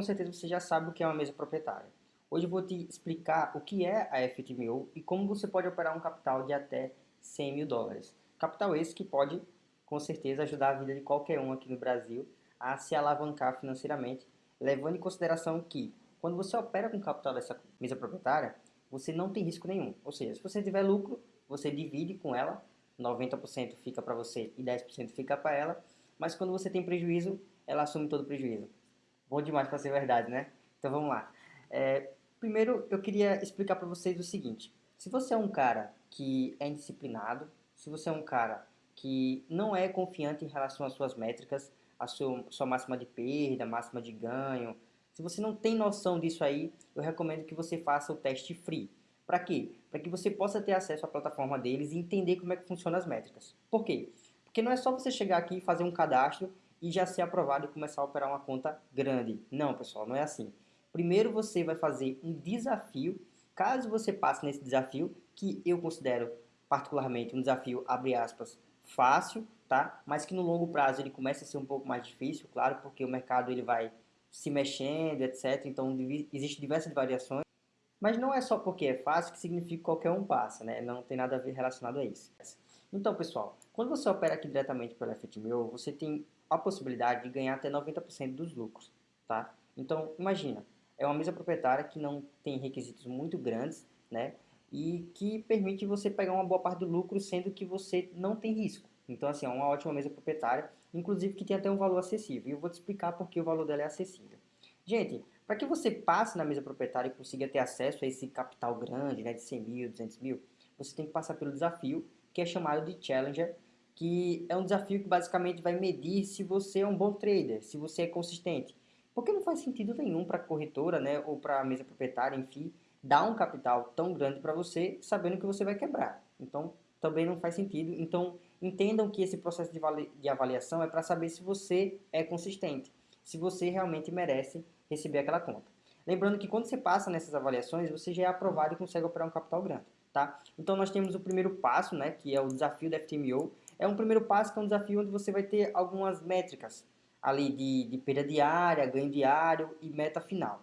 com certeza você já sabe o que é uma mesa proprietária. Hoje eu vou te explicar o que é a FTMO e como você pode operar um capital de até 100 mil dólares. Capital esse que pode, com certeza, ajudar a vida de qualquer um aqui no Brasil a se alavancar financeiramente, levando em consideração que, quando você opera com capital dessa mesa proprietária, você não tem risco nenhum. Ou seja, se você tiver lucro, você divide com ela, 90% fica para você e 10% fica para ela, mas quando você tem prejuízo, ela assume todo o prejuízo. Bom demais para ser verdade, né? Então vamos lá. É, primeiro, eu queria explicar para vocês o seguinte. Se você é um cara que é indisciplinado, se você é um cara que não é confiante em relação às suas métricas, a sua, sua máxima de perda, máxima de ganho, se você não tem noção disso aí, eu recomendo que você faça o teste free. Para quê? Para que você possa ter acesso à plataforma deles e entender como é que funcionam as métricas. Por quê? Porque não é só você chegar aqui e fazer um cadastro e já ser aprovado e começar a operar uma conta grande. Não, pessoal, não é assim. Primeiro você vai fazer um desafio. Caso você passe nesse desafio, que eu considero particularmente um desafio, abre aspas, fácil, tá? Mas que no longo prazo ele começa a ser um pouco mais difícil, claro, porque o mercado ele vai se mexendo, etc. Então existem diversas variações. Mas não é só porque é fácil que significa que qualquer um passa, né? Não tem nada a ver relacionado a isso. Então, pessoal, quando você opera aqui diretamente pelo FTMO, você tem a possibilidade de ganhar até 90% dos lucros, tá? Então, imagina, é uma mesa proprietária que não tem requisitos muito grandes, né? E que permite você pegar uma boa parte do lucro, sendo que você não tem risco. Então, assim, é uma ótima mesa proprietária, inclusive que tem até um valor acessível. E eu vou te explicar porque o valor dela é acessível. Gente, para que você passe na mesa proprietária e consiga ter acesso a esse capital grande, né, de 100 mil, 200 mil, você tem que passar pelo desafio, que é chamado de Challenger, que é um desafio que basicamente vai medir se você é um bom trader, se você é consistente. Porque não faz sentido nenhum para a corretora, né, ou para a mesa proprietária, enfim, dar um capital tão grande para você, sabendo que você vai quebrar. Então, também não faz sentido. Então, entendam que esse processo de avaliação é para saber se você é consistente, se você realmente merece receber aquela conta. Lembrando que quando você passa nessas avaliações, você já é aprovado e consegue operar um capital grande. Tá? Então, nós temos o primeiro passo, né, que é o desafio da FTMO, é um primeiro passo que é um desafio onde você vai ter algumas métricas ali de, de perda diária, ganho diário e meta final.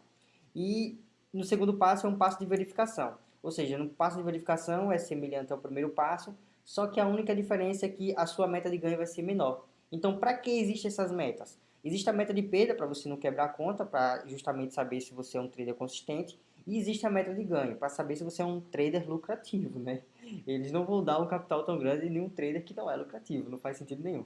E no segundo passo é um passo de verificação. Ou seja, no passo de verificação é semelhante ao primeiro passo, só que a única diferença é que a sua meta de ganho vai ser menor. Então, para que existem essas metas? Existe a meta de perda para você não quebrar a conta, para justamente saber se você é um trader consistente. E existe a meta de ganho, para saber se você é um trader lucrativo, né? Eles não vão dar um capital tão grande em nenhum trader que não é lucrativo, não faz sentido nenhum.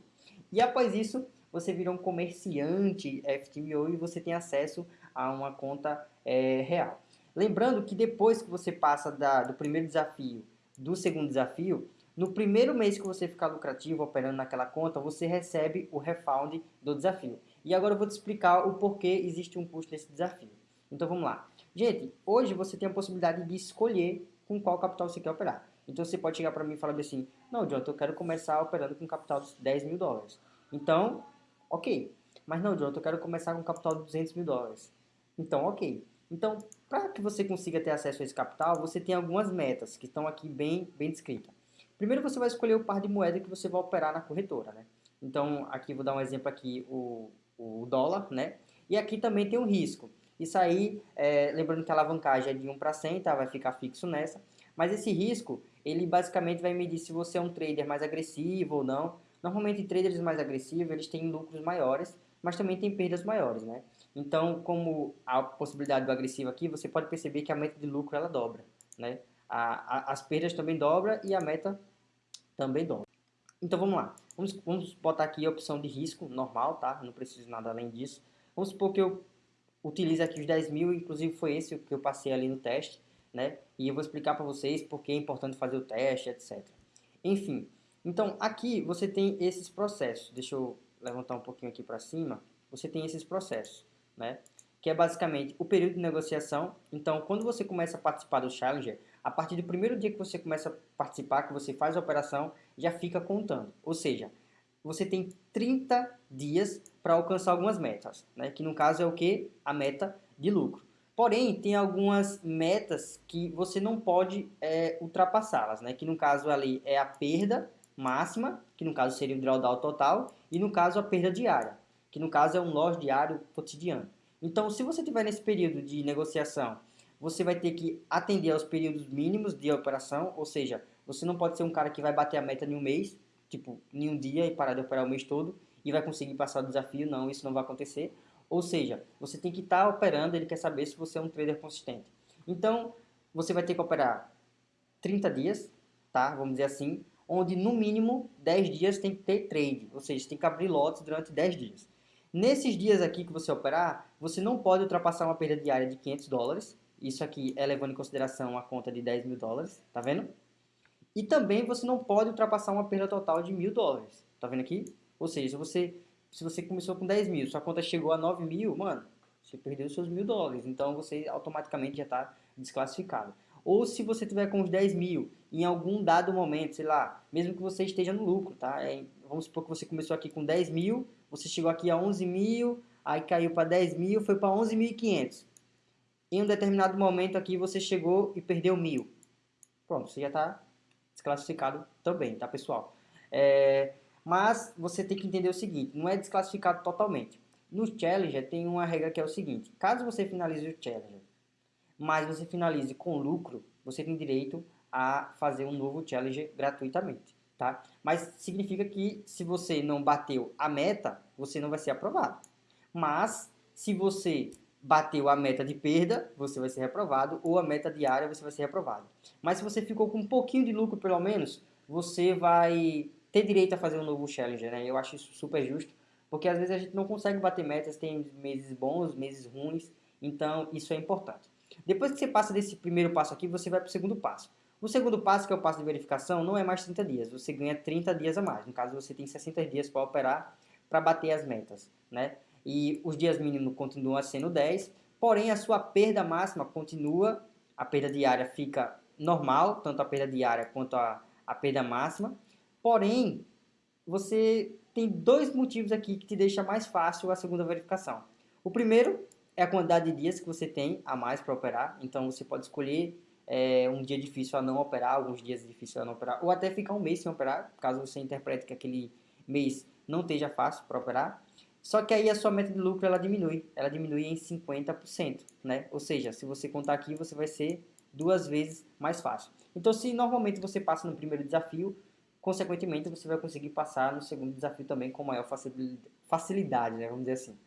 E após isso, você vira um comerciante FTMO e você tem acesso a uma conta é, real. Lembrando que depois que você passa da, do primeiro desafio, do segundo desafio, no primeiro mês que você ficar lucrativo operando naquela conta, você recebe o refund do desafio. E agora eu vou te explicar o porquê existe um custo nesse desafio. Então vamos lá. Gente, hoje você tem a possibilidade de escolher com qual capital você quer operar. Então você pode chegar para mim e falar assim, não, Jonathan, eu quero começar operando com capital de 10 mil dólares. Então, ok. Mas não, Jonathan, eu quero começar com capital de 200 mil dólares. Então, ok. Então, para que você consiga ter acesso a esse capital, você tem algumas metas que estão aqui bem, bem descritas. Primeiro você vai escolher o par de moeda que você vai operar na corretora, né? Então, aqui vou dar um exemplo aqui, o, o dólar, né? E aqui também tem um risco. Isso aí, é, lembrando que a alavancagem é de 1 para 100, tá? vai ficar fixo nessa. Mas esse risco, ele basicamente vai medir se você é um trader mais agressivo ou não. Normalmente, traders mais agressivos, eles têm lucros maiores, mas também têm perdas maiores, né? Então, como a possibilidade do agressivo aqui, você pode perceber que a meta de lucro, ela dobra, né? A, a, as perdas também dobra e a meta também dobra. Então, vamos lá. Vamos, vamos botar aqui a opção de risco normal, tá? Não preciso nada além disso. Vamos supor que eu utilize aqui os 10 mil, inclusive foi esse que eu passei ali no teste, né? E eu vou explicar para vocês porque é importante fazer o teste, etc. Enfim, então aqui você tem esses processos. Deixa eu levantar um pouquinho aqui para cima. Você tem esses processos, né? Que é basicamente o período de negociação. Então, quando você começa a participar do Challenger, a partir do primeiro dia que você começa a participar, que você faz a operação, já fica contando. Ou seja, você tem 30 dias para alcançar algumas metas, né? que no caso é o que? A meta de lucro. Porém, tem algumas metas que você não pode é, ultrapassá-las, né? que no caso ali é a perda máxima, que no caso seria o drawdown total, e no caso a perda diária, que no caso é um loss diário cotidiano. Então, se você tiver nesse período de negociação, você vai ter que atender aos períodos mínimos de operação, ou seja, você não pode ser um cara que vai bater a meta em um mês, tipo, em um dia e parar de operar o mês todo e vai conseguir passar o desafio, não, isso não vai acontecer. Ou seja, você tem que estar tá operando, ele quer saber se você é um trader consistente. Então, você vai ter que operar 30 dias, tá? Vamos dizer assim, onde no mínimo 10 dias tem que ter trade, ou seja, tem que abrir lotes durante 10 dias. Nesses dias aqui que você operar, você não pode ultrapassar uma perda diária de 500 dólares, isso aqui é levando em consideração a conta de 10 mil dólares, tá vendo? E também você não pode ultrapassar uma perda total de mil dólares, tá vendo aqui? Ou seja, se você, se você começou com 10 mil, sua conta chegou a 9 mil, mano, você perdeu seus mil dólares, então você automaticamente já está desclassificado. Ou se você tiver com os 10 mil, em algum dado momento, sei lá, mesmo que você esteja no lucro, tá? É, vamos supor que você começou aqui com 10 mil, você chegou aqui a 11 mil, aí caiu para 10 mil, foi para 11.500. Em um determinado momento aqui você chegou e perdeu mil. Pronto, você já está desclassificado também, tá pessoal? É, mas você tem que entender o seguinte, não é desclassificado totalmente. No Challenger tem uma regra que é o seguinte, caso você finalize o Challenger mas você finalize com lucro, você tem direito a fazer um novo Challenger gratuitamente, tá? Mas significa que se você não bateu a meta, você não vai ser aprovado. Mas se você bateu a meta de perda, você vai ser reprovado, ou a meta diária, você vai ser reprovado. Mas se você ficou com um pouquinho de lucro, pelo menos, você vai ter direito a fazer um novo Challenger, né? Eu acho isso super justo, porque às vezes a gente não consegue bater metas, tem meses bons, meses ruins, então isso é importante. Depois que você passa desse primeiro passo aqui, você vai para o segundo passo. O segundo passo, que é o passo de verificação, não é mais 30 dias, você ganha 30 dias a mais. No caso, você tem 60 dias para operar para bater as metas, né? E os dias mínimos continuam sendo 10, porém a sua perda máxima continua, a perda diária fica normal, tanto a perda diária quanto a, a perda máxima, porém você tem dois motivos aqui que te deixa mais fácil a segunda verificação. O primeiro é a quantidade de dias que você tem a mais para operar. Então você pode escolher é, um dia difícil a não operar, alguns dias difíceis a não operar, ou até ficar um mês sem operar, caso você interprete que aquele mês não esteja fácil para operar. Só que aí a sua meta de lucro ela diminui, ela diminui em 50%, né? Ou seja, se você contar aqui, você vai ser duas vezes mais fácil. Então, se normalmente você passa no primeiro desafio, consequentemente você vai conseguir passar no segundo desafio também com maior facilidade, né? Vamos dizer assim.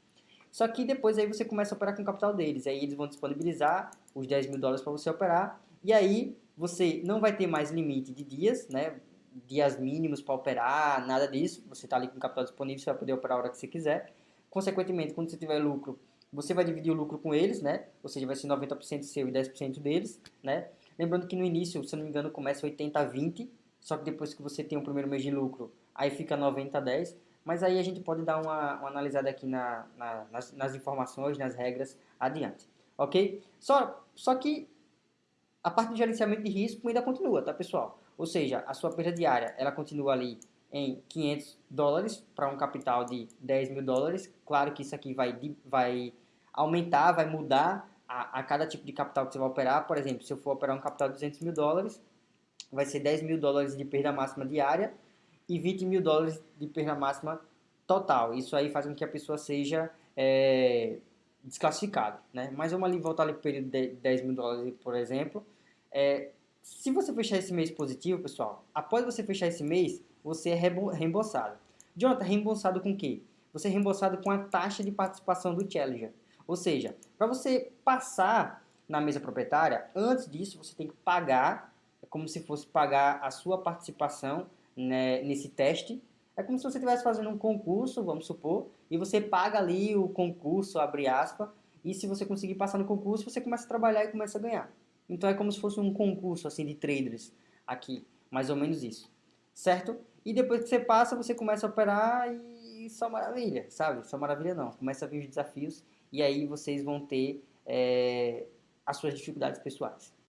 Só que depois aí você começa a operar com o capital deles. Aí eles vão disponibilizar os 10 mil dólares para você operar. E aí você não vai ter mais limite de dias, né? Dias mínimos para operar, nada disso. Você está ali com o capital disponível, você vai poder operar a hora que você quiser. Consequentemente, quando você tiver lucro, você vai dividir o lucro com eles, né? Ou seja, vai ser 90% seu e 10% deles, né? Lembrando que no início, se não me engano, começa 80-20, só que depois que você tem o primeiro mês de lucro, aí fica 90-10. Mas aí a gente pode dar uma, uma analisada aqui na, na, nas, nas, informações, nas regras adiante. Ok? Só, só que a parte de gerenciamento de risco ainda continua, tá pessoal? Ou seja, a sua perda diária ela continua ali em 500 dólares para um capital de 10 mil dólares. Claro que isso aqui vai, vai aumentar, vai mudar a, a, cada tipo de capital que você vai operar. Por exemplo, se eu for operar um capital de 200 mil dólares, vai ser 10 mil dólares de perda máxima diária e 20 mil dólares de perda máxima total. Isso aí faz com que a pessoa seja é, desclassificada. Né? Mas vamos ali voltar ali para o período de 10 mil dólares, por exemplo. É, se você fechar esse mês positivo, pessoal, após você fechar esse mês, você é reembolsado. Jonathan, reembolsado com o quê? Você é reembolsado com a taxa de participação do Challenger. Ou seja, para você passar na mesa proprietária, antes disso você tem que pagar, é como se fosse pagar a sua participação né, nesse teste. É como se você estivesse fazendo um concurso, vamos supor, e você paga ali o concurso, abre aspas, e se você conseguir passar no concurso, você começa a trabalhar e começa a ganhar. Então é como se fosse um concurso assim de traders aqui, mais ou menos isso, certo? E depois que você passa, você começa a operar e só maravilha, sabe? Só maravilha não, começa a vir os desafios e aí vocês vão ter é, as suas dificuldades pessoais.